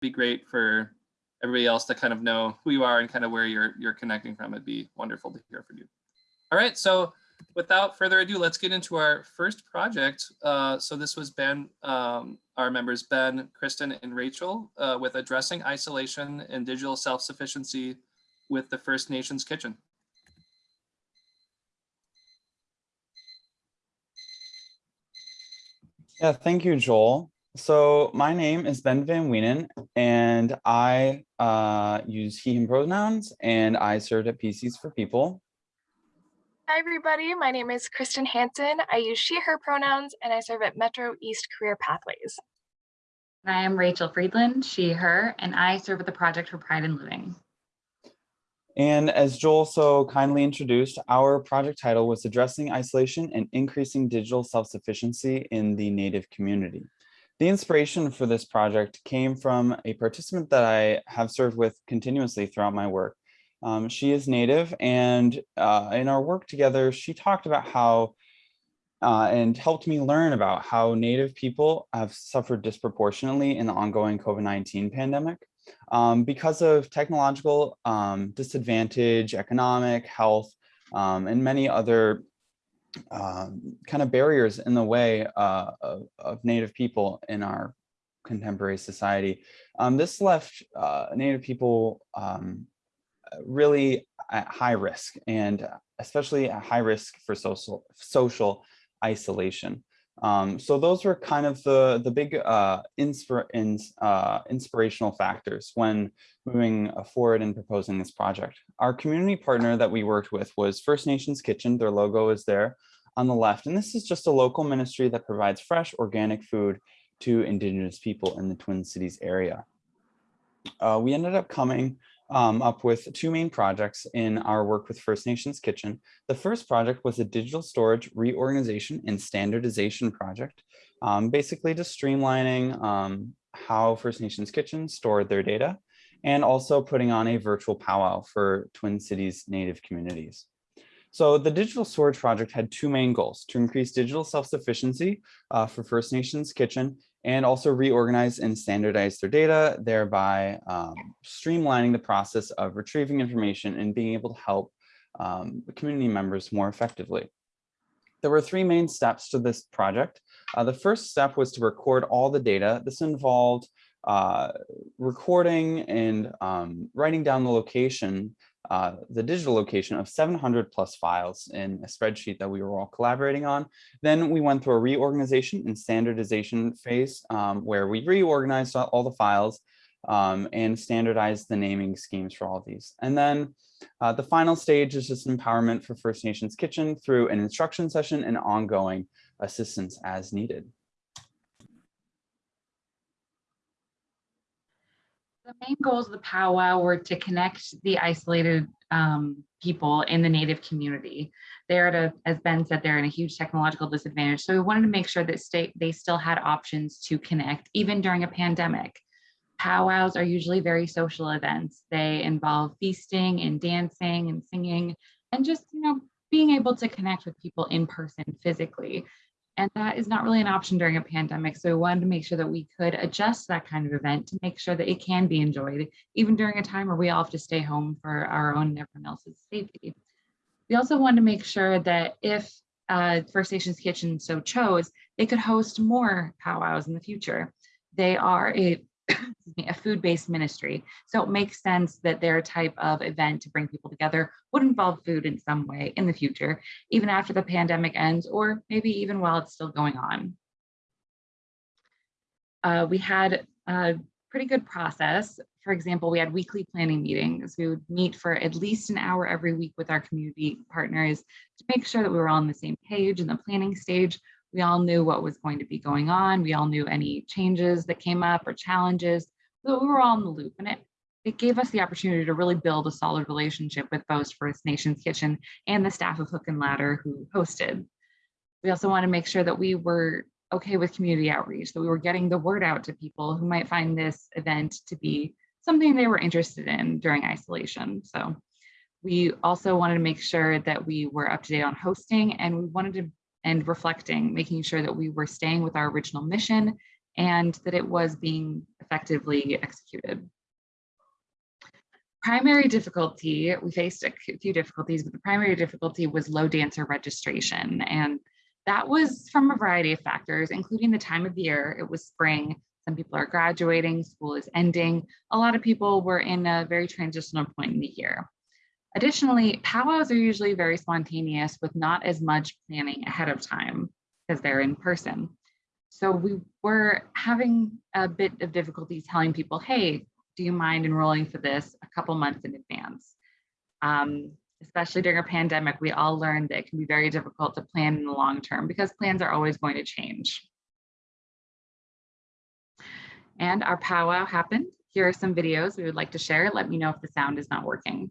be great for everybody else to kind of know who you are and kind of where you're you're connecting from. It'd be wonderful to hear from you. All right, so without further ado, let's get into our first project. Uh, so this was Ben, um, our members Ben, Kristen, and Rachel uh, with addressing isolation and digital self-sufficiency with the First Nations Kitchen. Yeah, thank you, Joel. So my name is Ben Van Wienen, and I uh, use he, him pronouns, and I served at PCs for People. Hi, everybody. My name is Kristen Hansen. I use she, her pronouns, and I serve at Metro East Career Pathways. I am Rachel Friedland, she, her, and I serve at the Project for Pride in Living. And as Joel so kindly introduced, our project title was Addressing Isolation and Increasing Digital Self-Sufficiency in the Native Community. The inspiration for this project came from a participant that I have served with continuously throughout my work. Um, she is Native and uh, in our work together, she talked about how uh, and helped me learn about how Native people have suffered disproportionately in the ongoing COVID-19 pandemic um, because of technological um, disadvantage, economic, health, um, and many other um, kind of barriers in the way uh, of, of, Native people in our contemporary society. Um, this left uh, Native people um, really at high risk and especially at high risk for social, social isolation. Um, so those were kind of the, the big uh, ins, uh, inspirational factors when moving forward and proposing this project. Our community partner that we worked with was First Nations Kitchen. Their logo is there on the left. And this is just a local ministry that provides fresh organic food to Indigenous people in the Twin Cities area. Uh, we ended up coming um, up with two main projects in our work with First Nations Kitchen. The first project was a digital storage reorganization and standardization project, um, basically just streamlining um, how First Nations Kitchen stored their data and also putting on a virtual powwow for Twin Cities Native communities. So the digital storage project had two main goals to increase digital self-sufficiency uh, for First Nations Kitchen and also reorganize and standardize their data, thereby um, streamlining the process of retrieving information and being able to help um, community members more effectively. There were three main steps to this project. Uh, the first step was to record all the data. This involved uh, recording and um, writing down the location uh, the digital location of 700 plus files in a spreadsheet that we were all collaborating on. Then we went through a reorganization and standardization phase um, where we reorganized all the files um, and standardized the naming schemes for all of these. And then uh, the final stage is just empowerment for First Nations Kitchen through an instruction session and ongoing assistance as needed. The main goals of the powwow were to connect the isolated um, people in the Native community. They're at a, as Ben said, they're in a huge technological disadvantage. So we wanted to make sure that state they still had options to connect, even during a pandemic. Powwows are usually very social events. They involve feasting and dancing and singing and just, you know, being able to connect with people in person physically. And that is not really an option during a pandemic. So we wanted to make sure that we could adjust that kind of event to make sure that it can be enjoyed, even during a time where we all have to stay home for our own and everyone else's safety. We also wanted to make sure that if uh, First Nations Kitchen so chose, they could host more powwows in the future. They are a a food-based ministry. So it makes sense that their type of event to bring people together would involve food in some way in the future, even after the pandemic ends, or maybe even while it's still going on. Uh, we had a pretty good process. For example, we had weekly planning meetings. We would meet for at least an hour every week with our community partners to make sure that we were all on the same page in the planning stage we all knew what was going to be going on. We all knew any changes that came up or challenges. So we were all in the loop and it, it gave us the opportunity to really build a solid relationship with both First Nations Kitchen and the staff of Hook and Ladder who hosted. We also want to make sure that we were okay with community outreach, that we were getting the word out to people who might find this event to be something they were interested in during isolation. So we also wanted to make sure that we were up to date on hosting and we wanted to and reflecting, making sure that we were staying with our original mission and that it was being effectively executed. Primary difficulty, we faced a few difficulties, but the primary difficulty was low dancer registration. And that was from a variety of factors, including the time of year. It was spring. Some people are graduating, school is ending. A lot of people were in a very transitional point in the year. Additionally, powwows are usually very spontaneous with not as much planning ahead of time because they're in person. So we were having a bit of difficulty telling people, hey, do you mind enrolling for this a couple months in advance? Um, especially during a pandemic, we all learned that it can be very difficult to plan in the long term because plans are always going to change. And our powwow happened. Here are some videos we would like to share. Let me know if the sound is not working.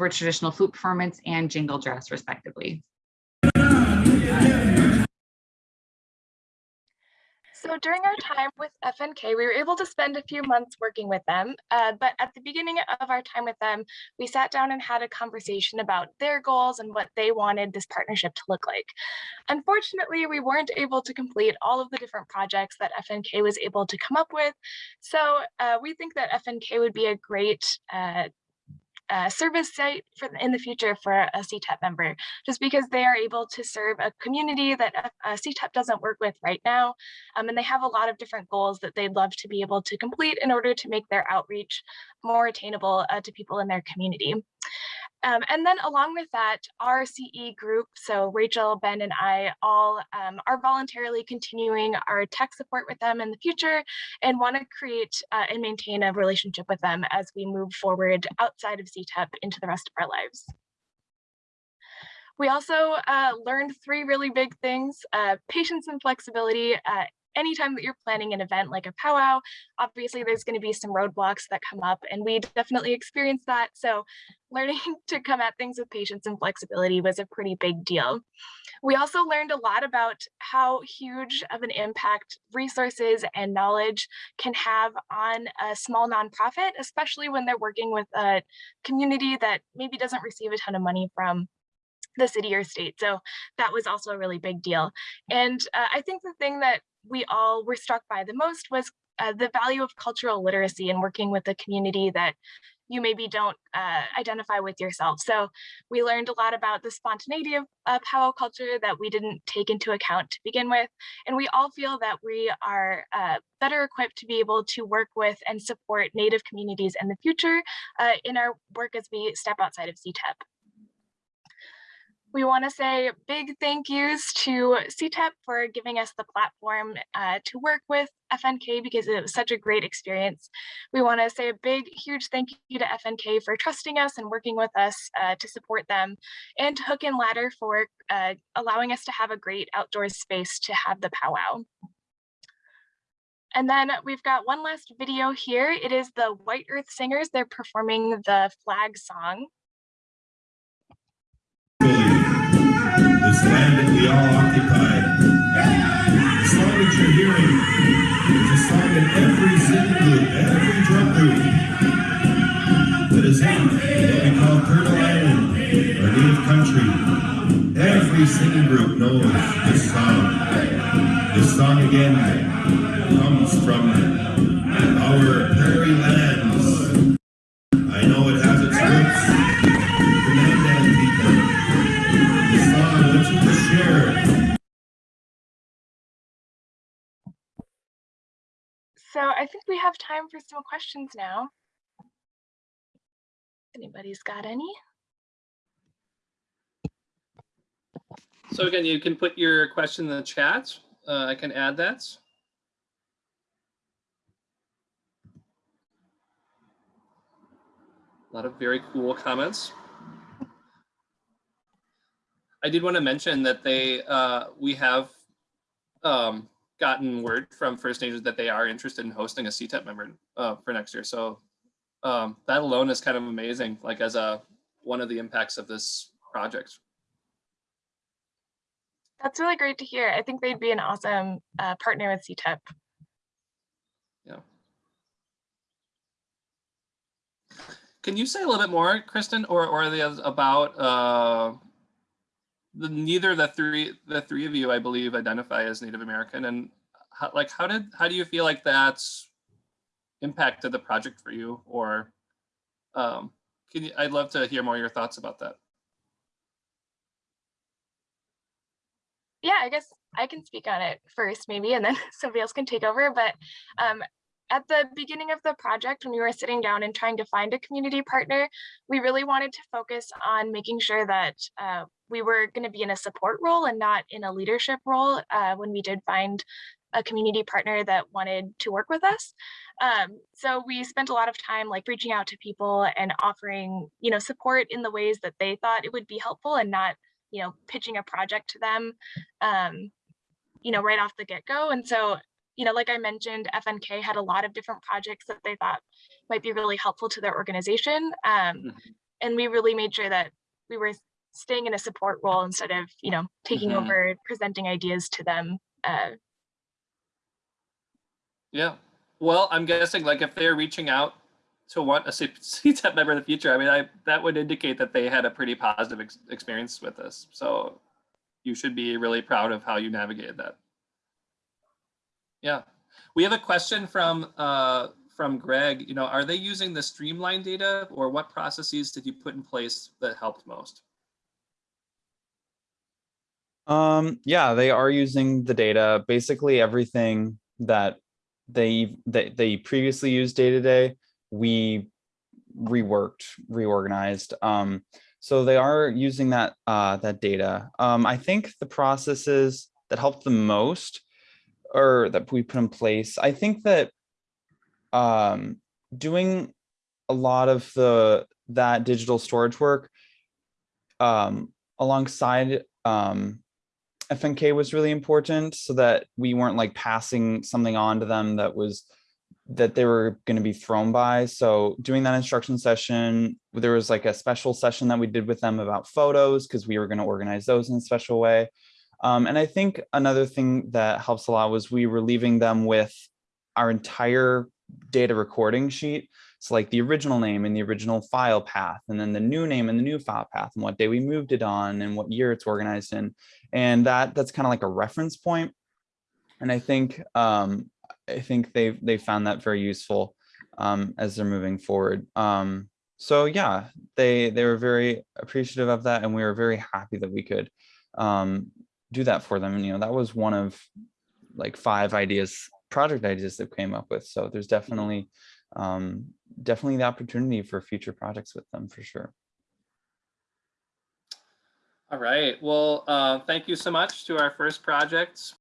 Were traditional flute performance and jingle dress respectively. So during our time with FNK, we were able to spend a few months working with them. Uh, but at the beginning of our time with them, we sat down and had a conversation about their goals and what they wanted this partnership to look like. Unfortunately, we weren't able to complete all of the different projects that FNK was able to come up with. So uh, we think that FNK would be a great uh, service site for in the future for a CTEP member, just because they are able to serve a community that uh, CTEP doesn't work with right now. Um, and they have a lot of different goals that they'd love to be able to complete in order to make their outreach more attainable uh, to people in their community. Um, and then along with that, our CE group, so Rachel, Ben, and I all um, are voluntarily continuing our tech support with them in the future and want to create uh, and maintain a relationship with them as we move forward outside of CTEP into the rest of our lives. We also uh, learned three really big things, uh, patience and flexibility. Anytime that you're planning an event like a powwow, obviously there's going to be some roadblocks that come up and we definitely experienced that. So learning to come at things with patience and flexibility was a pretty big deal. We also learned a lot about how huge of an impact resources and knowledge can have on a small nonprofit, especially when they're working with a community that maybe doesn't receive a ton of money from the city or state. So that was also a really big deal. And uh, I think the thing that we all were struck by the most was uh, the value of cultural literacy and working with a community that you maybe don't uh, identify with yourself. So we learned a lot about the spontaneity of uh, powwow culture that we didn't take into account to begin with. And we all feel that we are uh, better equipped to be able to work with and support Native communities in the future uh, in our work as we step outside of CTEP. We want to say big thank yous to CTEP for giving us the platform uh, to work with FNK because it was such a great experience. We want to say a big, huge thank you to FNK for trusting us and working with us uh, to support them, and to Hook and Ladder for uh, allowing us to have a great outdoor space to have the powwow. And then we've got one last video here. It is the White Earth Singers. They're performing the flag song. All occupy. The song that you're hearing is a song that every singing group, every drum group that is in what we call Turtle Island our Native Country, every singing group knows this song. This song again comes from So I think we have time for some questions now. Anybody's got any? So again, you can put your question in the chat uh, I can add that. A lot of very cool comments. I did want to mention that they, uh, we have um, gotten word from First Nations that they are interested in hosting a CTEP member uh, for next year. So um, that alone is kind of amazing, like as a one of the impacts of this project. That's really great to hear. I think they'd be an awesome uh, partner with CTEP. Yeah. Can you say a little bit more, Kristen, or or the about uh, the neither the three the three of you, I believe, identify as Native American, and how, like how did how do you feel like that's impacted the project for you, or um, can you? I'd love to hear more of your thoughts about that. Yeah, I guess I can speak on it first, maybe, and then somebody else can take over. But um, at the beginning of the project, when we were sitting down and trying to find a community partner, we really wanted to focus on making sure that uh, we were going to be in a support role and not in a leadership role uh, when we did find a community partner that wanted to work with us. Um, so we spent a lot of time like reaching out to people and offering, you know, support in the ways that they thought it would be helpful and not, you know, pitching a project to them, um, you know, right off the get-go. And so you know, like I mentioned, FNK had a lot of different projects that they thought might be really helpful to their organization. Um, Mhm. and we really made sure that we were staying in a support role instead of, you know, taking Mhm. over, presenting ideas to them. Uh, Yeah. Well, I'm guessing like if they're reaching out to want a CTEP member in the future, I mean, I that would indicate that they had a pretty positive ex- experience with this. So you should be really proud of how you navigated that. Yeah. We have a question from uh, from Greg. You know, are they using the streamline data or what processes did you put in place that helped most? Um, yeah, they are using the data, basically everything that they that they previously used day to day, we reworked, reorganized. Um, so they are using that uh, that data. Um, I think the processes that helped the most or that we put in place, I think that um, doing a lot of the that digital storage work um, alongside um, FNK was really important so that we weren't like passing something on to them that was that they were going to be thrown by. So doing that instruction session, there was like a special session that we did with them about photos because we were going to organize those in a special way. Um, and I think another thing that helps a lot was we were leaving them with our entire data recording sheet. So like the original name and the original file path, and then the new name and the new file path and what day we moved it on and what year it's organized in. And that that's kind of like a reference point. And I think um, I think they they found that very useful um, as they're moving forward. Um, so yeah, they they were very appreciative of that, and we were very happy that we could um, do that for them. And you know that was one of like five ideas, project ideas that came up with. So there's definitely um, definitely the opportunity for future projects with them for sure. All right. Well, uh, thank you so much to our first project